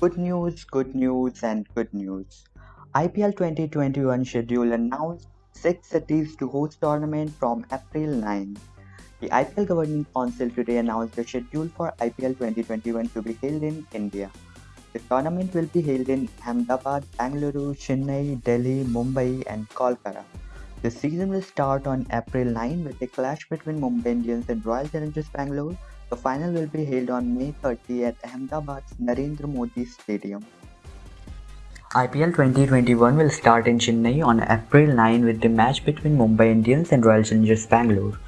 Good news, good news, and good news. IPL 2021 schedule announced six cities to host tournament from April 9. The IPL Governing Council today announced the schedule for IPL 2021 to be held in India. The tournament will be held in Ahmedabad, Bangalore, Chennai, Delhi, Mumbai, and Kolkata. The season will start on April 9 with a clash between Mumbai Indians and Royal Challengers Bangalore the final will be held on May 30 at Ahmedabad's Narendra Modi Stadium. IPL 2021 will start in Chennai on April 9 with the match between Mumbai Indians and Royal Challengers Bangalore.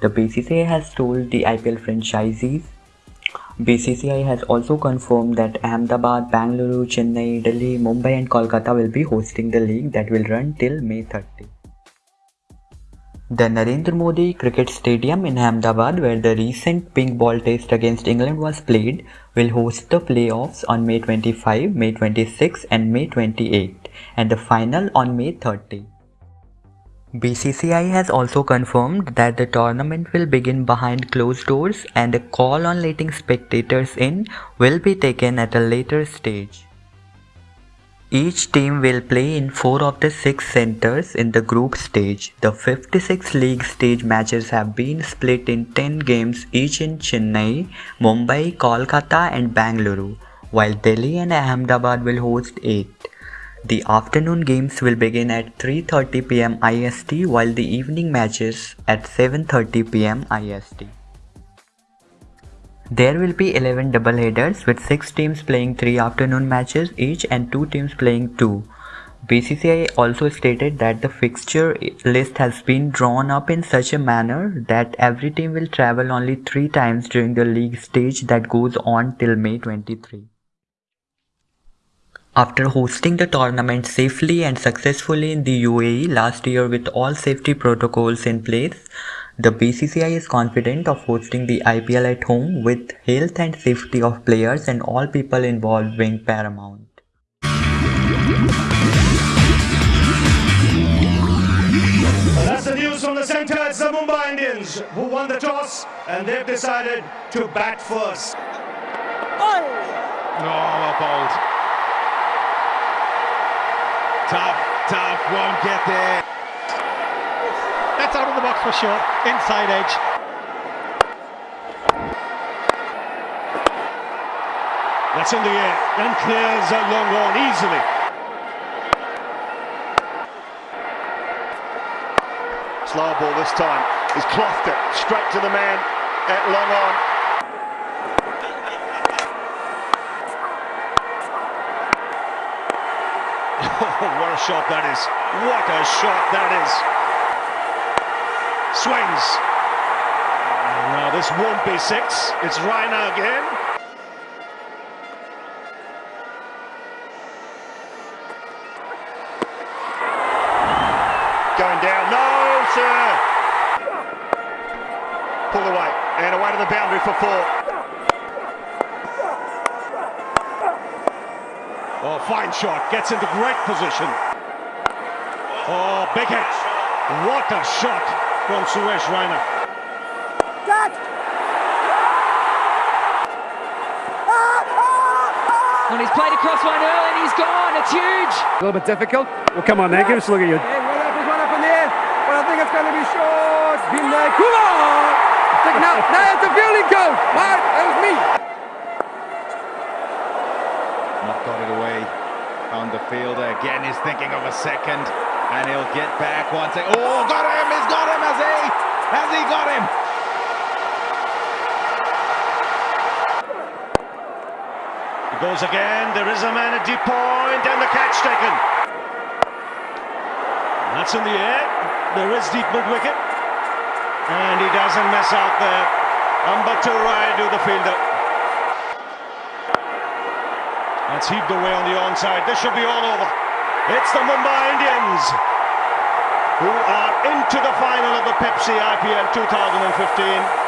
The BCCI has told the IPL franchisees. BCCI has also confirmed that Ahmedabad, Bangalore, Chennai, Delhi, Mumbai and Kolkata will be hosting the league that will run till May 30. The Narendra Modi Cricket Stadium in Ahmedabad, where the recent pink ball test against England was played, will host the playoffs on May 25, May 26 and May 28 and the final on May 30. BCCI has also confirmed that the tournament will begin behind closed doors and a call on letting spectators in will be taken at a later stage. Each team will play in four of the six centers in the group stage. The 56 league stage matches have been split in 10 games each in Chennai, Mumbai, Kolkata and Bangalore, while Delhi and Ahmedabad will host 8. The afternoon games will begin at 3.30 pm IST while the evening matches at 7.30 pm IST. There will be 11 double headers with 6 teams playing 3 afternoon matches each and 2 teams playing 2. BCCI also stated that the fixture list has been drawn up in such a manner that every team will travel only 3 times during the league stage that goes on till May 23. After hosting the tournament safely and successfully in the UAE last year with all safety protocols in place, the BCCI is confident of hosting the IPL at home with health and safety of players and all people involved being paramount. That's the news from the centre. It's the Mumbai Indians who won the toss and they've decided to bat first. Oh, a bold. Tough, tough, won't get there. That's out of the box for sure. Inside edge. That's in the air and clears a long on easily. Slow ball this time. He's clothed it straight to the man at long on. Oh, what a shot that is. What a shot that is swings. Now this won't be six. It's Raina again. Going down. No, sir. Uh, Pull away and away to the boundary for four. Oh, fine shot. Gets into great position. Oh, big hit. What a shot from Suresh Raina. Cut! Ah, ah, ah. And he's played across one early and he's gone. It's huge. A little bit difficult. Well, come on, then. Give us a look at you. Hey, one up, one up in there. But I think it's going to be short. Been there. Come on! Now, now it's a fielding coach. Mark, that was me. Not got it away on the fielder. Again, he's thinking of a second. And he'll get back once. Oh, got him! He's got him! Has he? Has he got him? He goes again. There is a man at deep point, and the catch taken. That's in the air. There is deep mid wicket. And he doesn't mess out there. Ambati Rayudu, the fielder. That's heaved away on the onside. This should be all over. It's the Mumbai Indians who are into the final of the Pepsi IPL 2015.